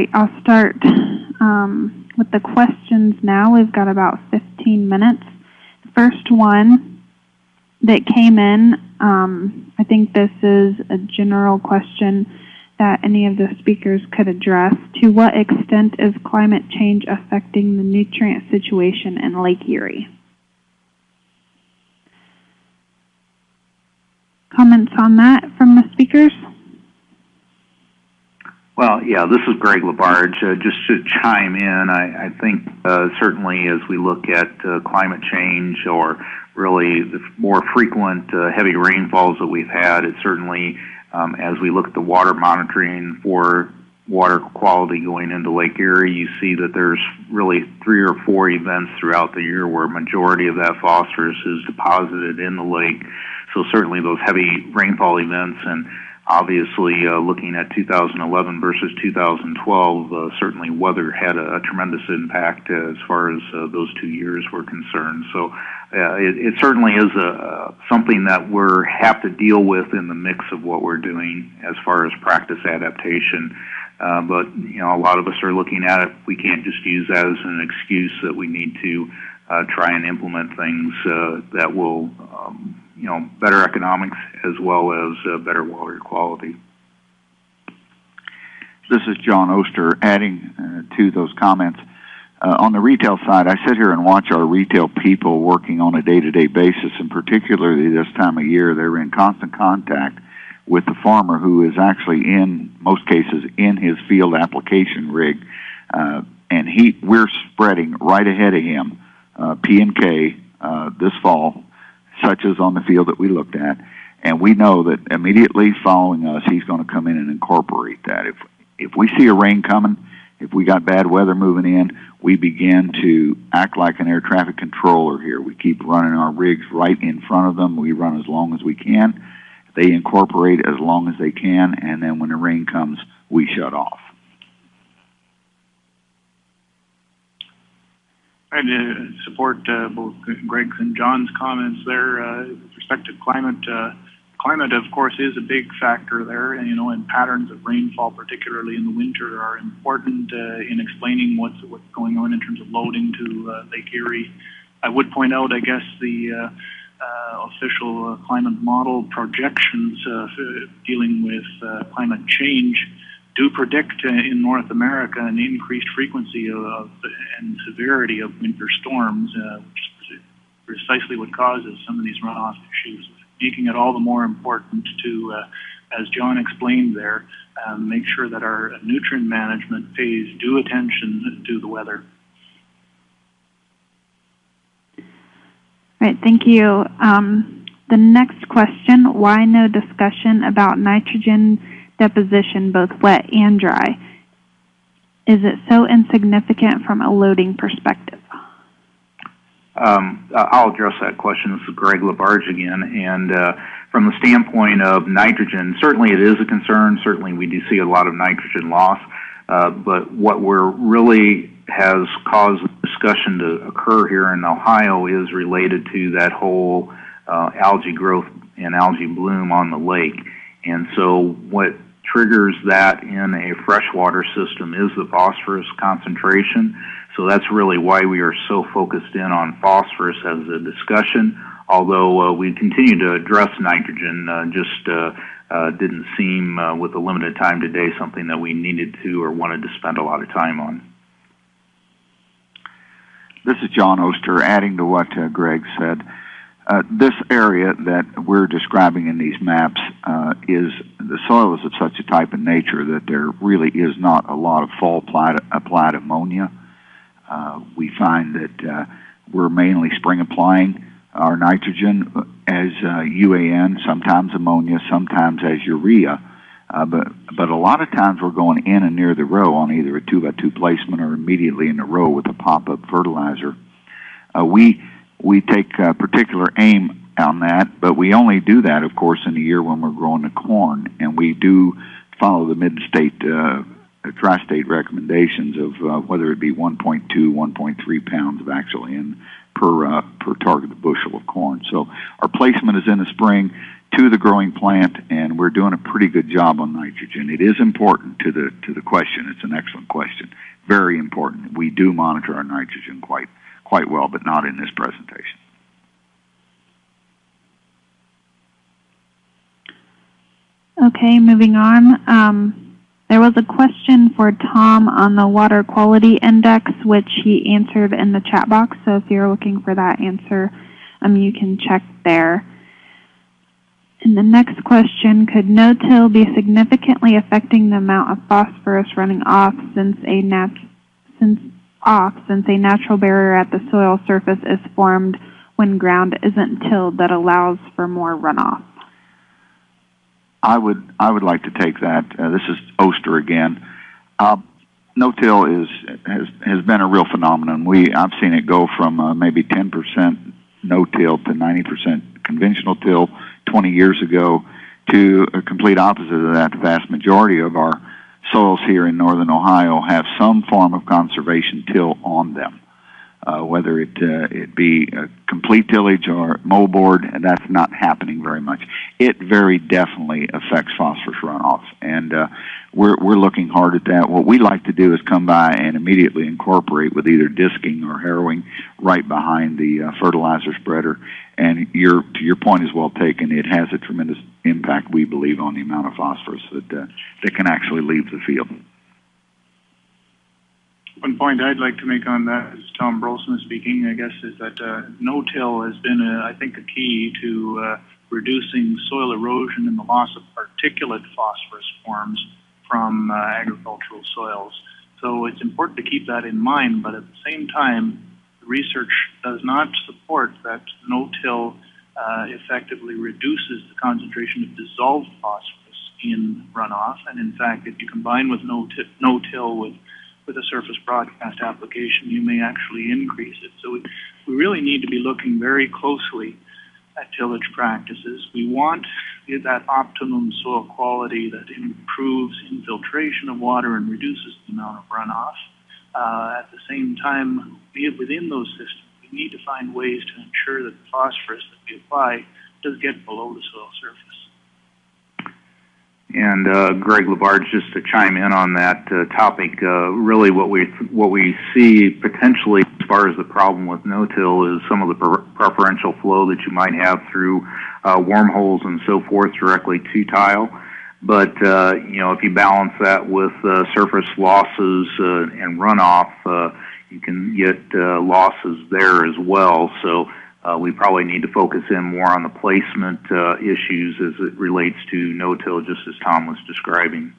right, I'll start um, with the questions now. We've got about 15 minutes. First one that came in, um, I think this is a general question that any of the speakers could address. To what extent is climate change affecting the nutrient situation in Lake Erie? Comments on that from the speakers? Well, yeah, this is Greg LaBarge. Uh, just to chime in, I, I think uh, certainly as we look at uh, climate change or really the more frequent uh, heavy rainfalls that we've had, it certainly, um, as we look at the water monitoring for water quality going into Lake Erie, you see that there's really three or four events throughout the year where majority of that phosphorus is deposited in the lake. So certainly those heavy rainfall events and obviously uh, looking at 2011 versus 2012, uh, certainly weather had a, a tremendous impact uh, as far as uh, those two years were concerned. So uh, it, it certainly is a, something that we have to deal with in the mix of what we're doing as far as practice adaptation. Uh, but you know, a lot of us are looking at it. We can't just use that as an excuse that we need to uh, try and implement things uh, that will, um, you know, better economics as well as uh, better water quality. This is John Oster. Adding uh, to those comments, uh, on the retail side, I sit here and watch our retail people working on a day-to-day basis, and particularly this time of year, they're in constant contact with the farmer who is actually in most cases in his field application rig, uh, and he we're spreading right ahead of him uh, P and K uh, this fall, such as on the field that we looked at, and we know that immediately following us, he's going to come in and incorporate that. If if we see a rain coming, if we got bad weather moving in, we begin to act like an air traffic controller here. We keep running our rigs right in front of them. We run as long as we can they incorporate as long as they can, and then when the rain comes, we shut off. I uh, support uh, both Greg's and John's comments there uh, with respect to climate. Uh, climate, of course, is a big factor there, and you know, and patterns of rainfall, particularly in the winter, are important in explaining what's what's going on in terms of loading to Lake Erie. I would point out, I guess, the official climate model projections dealing with climate change do predict in North America an increased frequency of, and severity of winter storms, which is precisely what causes some of these runoff issues, making it all the more important to, as John explained there, um, make sure that our nutrient management pays due attention to the weather. Right, thank you. Um, the next question, why no discussion about nitrogen deposition both wet and dry? Is it so insignificant from a loading perspective? Um, I'll address that question. This is Greg LaBarge again. And uh, from the standpoint of nitrogen, certainly it is a concern. Certainly we do see a lot of nitrogen loss. Uh, but what we're really has caused discussion to occur here in Ohio is related to that whole uh, algae growth and algae bloom on the lake. And so what triggers that in a freshwater system is the phosphorus concentration. So that's really why we are so focused in on phosphorus as a discussion. Although uh, we continue to address nitrogen, uh, just uh, uh didn't seem, uh, with the limited time today, something that we needed to or wanted to spend a lot of time on. This is John Oster, adding to what uh, Greg said. Uh, this area that we're describing in these maps uh, is the soil is of such a type and nature that there really is not a lot of fall applied, applied ammonia. Uh, we find that uh, we're mainly spring applying our nitrogen as UAN, uh, sometimes ammonia, sometimes as urea. Uh, but but a lot of times we're going in and near the row on either a two by two placement or immediately in the row with a pop up fertilizer. Uh, we we take uh, particular aim on that, but we only do that, of course, in the year when we're growing the corn, and we do follow the mid-state uh, tri-state recommendations of uh, whether it be 1.2, 1.3 pounds of actual N per uh, per targeted bushel of corn. So our placement is in the spring to the growing plant, and we're doing a pretty good job on nitrogen. It is important to the to the question. It's an excellent question. Very important. We do monitor our nitrogen quite quite well, but not in this presentation. Okay, moving on. Um, there was a question for Tom on the water quality index, which he answered in the chat box. So if you're looking for that answer, um, you can check there. And the next question, could no-till be significantly affecting the amount of phosphorus running off since a nat since off since a natural barrier at the soil surface is formed when ground isn't tilled that allows for more runoff? I would I would like to take that. Uh, this is Oster again. Uh, no-till is has has been a real phenomenon. We I've seen it go from uh, maybe 10% no-till to 90% conventional till 20 years ago to a complete opposite of that. The vast majority of our soils here in northern Ohio have some form of conservation till on them. Uh, whether it uh, it be complete tillage or moldboard, that's not happening very much. It very definitely affects phosphorus runoff, and uh, we're we're looking hard at that. What we like to do is come by and immediately incorporate with either disking or harrowing right behind the uh, fertilizer spreader. And your to your point is well taken. It has a tremendous impact, we believe, on the amount of phosphorus that uh, that can actually leave the field. One point I'd like to make on that is Tom Bruulsema speaking, I guess, is that uh, no-till has been, a, I think, a key to uh, reducing soil erosion and the loss of particulate phosphorus forms from uh, agricultural soils. So it's important to keep that in mind, but at the same time, research does not support that no-till uh, effectively reduces the concentration of dissolved phosphorus in runoff. And in fact, if you combine with no-till with with a surface broadcast application, you may actually increase it. So we, we really need to be looking very closely at tillage practices. We want that optimum soil quality that improves infiltration of water and reduces the amount of runoff. Uh, at the same time, within those systems, need to find ways to ensure that the phosphorus that we apply does get below the soil surface. And uh, Greg LaBarge, just to chime in on that uh, topic, uh, really what we what we see potentially as far as the problem with no-till is some of the preferential flow that you might have through uh, wormholes and so forth directly to tile. But uh, you know, if you balance that with uh, surface losses and runoff, you can get losses there as well. So uh, we probably need to focus in more on the placement uh, issues as it relates to no-till, just as Tom was describing.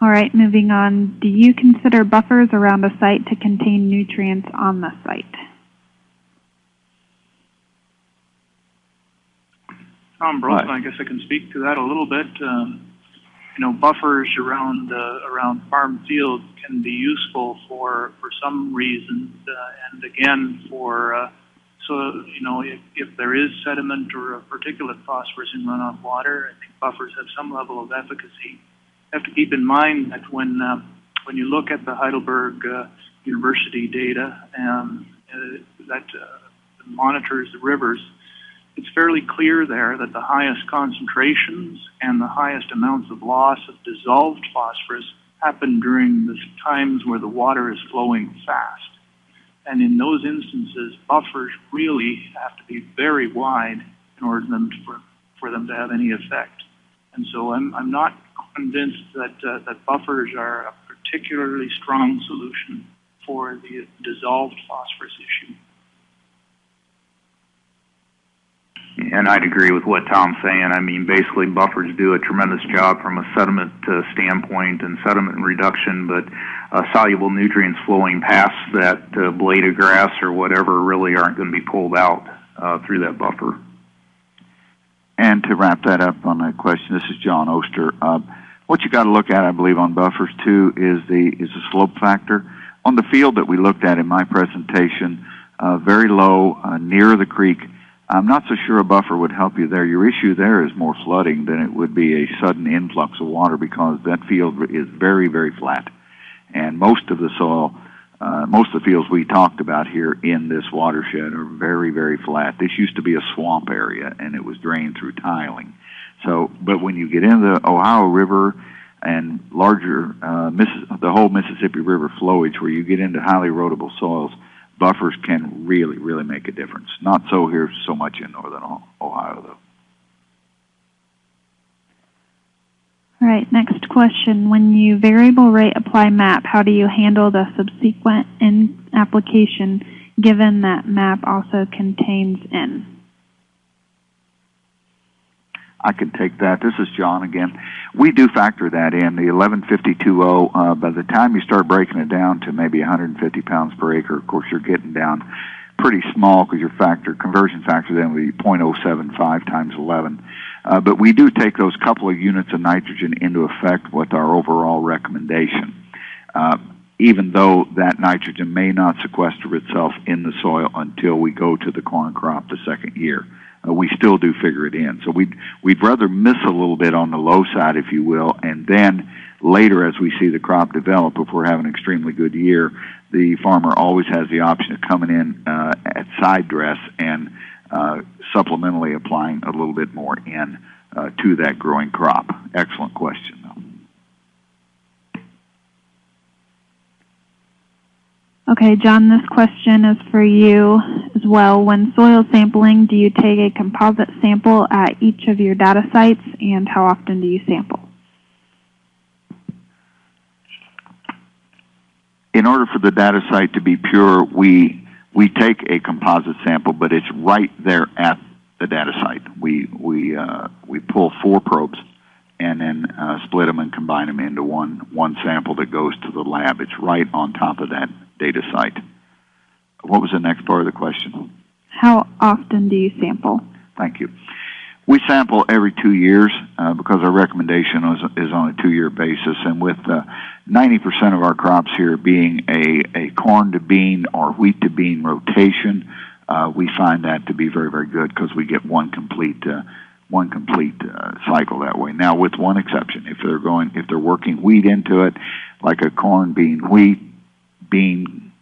All right, moving on. Do you consider buffers around a site to contain nutrients on the site? Tom Bruulsema, I guess I can speak to that a little bit. Um, you know, buffers around uh, around farm fields can be useful for for some reasons, uh, and again for uh, so you know if, if there is sediment or particulate phosphorus in runoff water, I think buffers have some level of efficacy. You have to keep in mind that when uh, when you look at the Heidelberg uh, University data um, uh, that uh, monitors the rivers it's fairly clear there that the highest concentrations and the highest amounts of loss of dissolved phosphorus happen during the times where the water is flowing fast. And in those instances, buffers really have to be very wide in order for them to, for, for them to have any effect. And so I'm, I'm not convinced that, uh, that buffers are a particularly strong solution for the dissolved phosphorus issue. And I'd agree with what Tom's saying. I mean, basically, buffers do a tremendous job from a sediment uh, standpoint and sediment reduction, but uh, soluble nutrients flowing past that uh, blade of grass or whatever really aren't going to be pulled out uh, through that buffer. And to wrap that up on that question, this is John Oster. Uh, what you got to look at, I believe, on buffers too is the is the slope factor. On the field that we looked at in my presentation, uh, very low near the creek I'm not so sure a buffer would help you there. Your issue there is more flooding than it would be a sudden influx of water because that field is very, very flat. And most of the soil, uh, most of the fields we talked about here in this watershed are very, very flat. This used to be a swamp area, and it was drained through tiling. So, but when you get into the Ohio River and larger, uh, Missis- the whole Mississippi River flowage, where you get into highly erodible soils, buffers can really, really make a difference. Not so here so much in northern Ohio, though. All right, next question. When you variable rate apply MAP, how do you handle the subsequent N application given that MAP also contains N? I can take that. This is John again. We do factor that in. The 1152.0, uh, by the time you start breaking it down to maybe 150 pounds per acre, of course, you're getting down pretty small because your factor, conversion factor then would be 0.075 times 11. Uh, but we do take those couple of units of nitrogen into effect with our overall recommendation. Uh, even though that nitrogen may not sequester itself in the soil until we go to the corn crop the second year uh, we still do figure it in. So we'd we'd rather miss a little bit on the low side, if you will, and then later, as we see the crop develop, if we're having an extremely good year, the farmer always has the option of coming in uh, at side dress and uh, supplementally applying a little bit more in uh, to that growing crop. Excellent question, though. Okay, John, this question is for you as well. When soil sampling, do you take a composite sample at each of your data sites, and how often do you sample? In order for the data site to be pure, we we take a composite sample, but it's right there at the data site. We we uh, we pull four probes and then uh, split them and combine them into one one sample that goes to the lab. It's right on top of that data site. What was the next part of the question? How often do you sample? Thank you. We sample every two years uh, because our recommendation is, is on a two-year basis, and with uh, 90% of our crops here being a, a corn to bean or wheat to bean rotation, uh, we find that to be very, very good because we get one complete uh, one complete uh, cycle that way. Now, with one exception, if they're going, if they're working wheat into it, like a corn, bean, wheat, bean,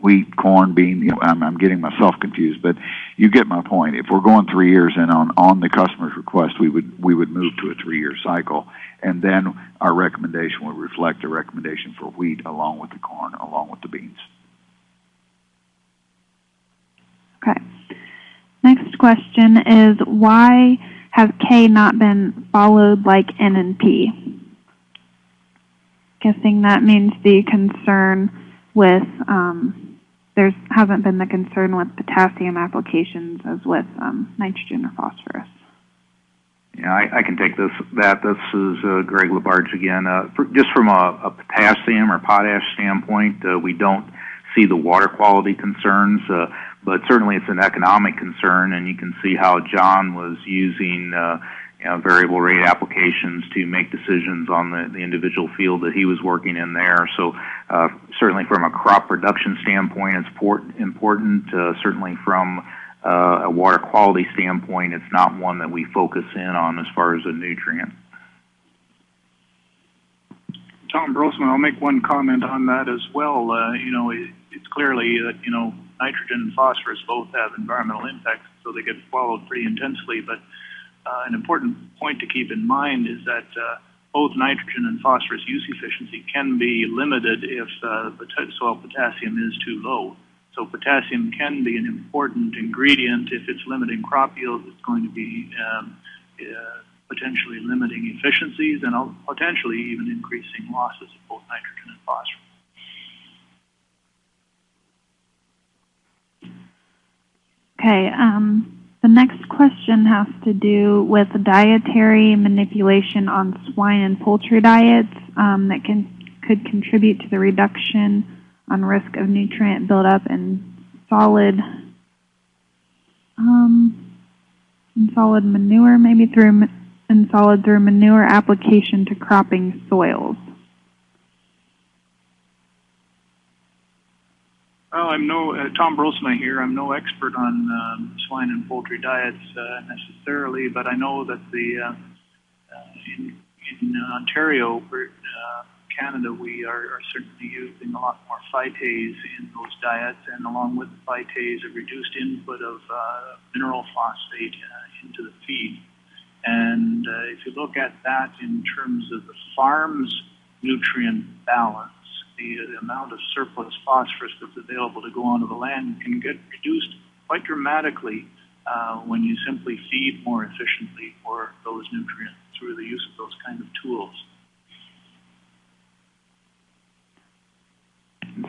wheat, corn, bean. You know, I'm, I'm getting myself confused, but you get my point. If we're going three years, and on on the customer's request, we would we would move to a three-year cycle, and then our recommendation would reflect a recommendation for wheat along with the corn, along with the beans. Okay. Next question is why has K not been followed like N and P? Guessing that means the concern with um, there hasn't been the concern with potassium applications as with um, nitrogen or phosphorus. Yeah, I, I can take this. That this is uh, Greg LaBarge again. Uh, for, just from a, a, potassium or potash standpoint, uh, we don't see the water quality concerns, uh, but certainly it's an economic concern, and you can see how John was using variable rate applications to make decisions on the, the individual field that he was working in there. So uh, certainly from a crop production standpoint, it's port- important. Uh, certainly from uh, a water quality standpoint, it's not one that we focus in on as far as a nutrient. Tom Bruulsema, I'll make one comment on that as well. Uh, you know, it, it's clearly that you know nitrogen and phosphorus both have environmental impacts, so they get followed pretty intensely. But uh, an important point to keep in mind is that uh, both nitrogen and phosphorus use efficiency can be limited if uh, soil potassium is too low. So potassium can be an important ingredient if it's limiting crop yield. It's going to be um, uh, potentially limiting efficiencies and potentially even increasing losses of both nitrogen and phosphorus. Okay. Um, the next question has to do with dietary manipulation on swine and poultry diets um, that can could contribute to the reduction on risk of nutrient buildup in solid um, in solid manure, maybe through in solid through manure application to cropping soils. Well, I'm no uh, Tom Bruulsema here. I'm no expert on um, swine and poultry diets uh, necessarily, but I know that the uh, uh in, in Ontario, uh, Canada, we are, are certainly using a lot more phytase in those diets, and along with phytase, a reduced input of uh, mineral phosphate into the feed. And if you look at that in terms of the farm's nutrient balance, the, the amount of surplus phosphorus that's available to go onto the land can get reduced quite dramatically uh, when you simply feed more efficiently for those nutrients through the use of those kind of tools.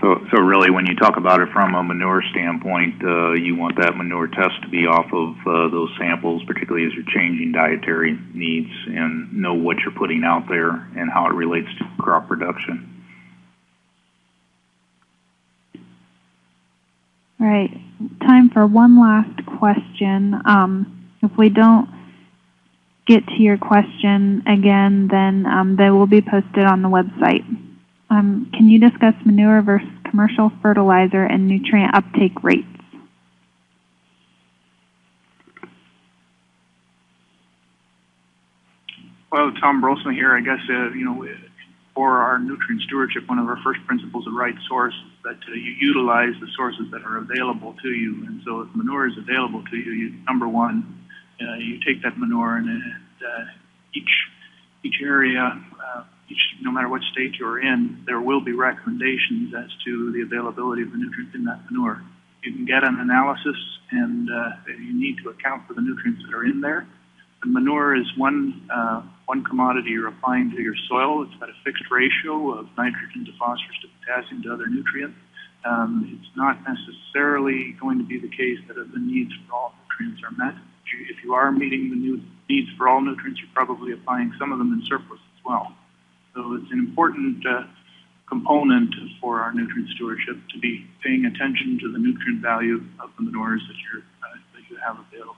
So, so really, when you talk about it from a manure standpoint, uh, you want that manure test to be off of uh, those samples, particularly as you're changing dietary needs, and know what you're putting out there and how it relates to crop production. All right, time for one last question. Um, if we don't get to your question again, then um, they will be posted on the website. Um, can you discuss manure versus commercial fertilizer and nutrient uptake rates? Well, Tom Bruulsema here. I guess uh, you know, 4R nutrient stewardship, one of our first principles of right source that uh, you utilize the sources that are available to you. And so, if manure is available to you, you number one, uh, you take that manure and, uh, each each area uh, each, no matter what state you're in, there will be recommendations as to the availability of the nutrients in that manure. You can get an analysis, and uh, you need to account for the nutrients that are in there. Manure is one uh, one commodity you're applying to your soil. It's got a fixed ratio of nitrogen to phosphorus to potassium to other nutrients. Um, it's not necessarily going to be the case that the needs for all nutrients are met. If you are meeting the needs for all nutrients, you're probably applying some of them in surplus as well. So it's an important uh, component 4R nutrient stewardship to be paying attention to the nutrient value of the manures that, you're, uh, that you have available.